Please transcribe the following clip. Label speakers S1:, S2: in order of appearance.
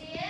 S1: Is it?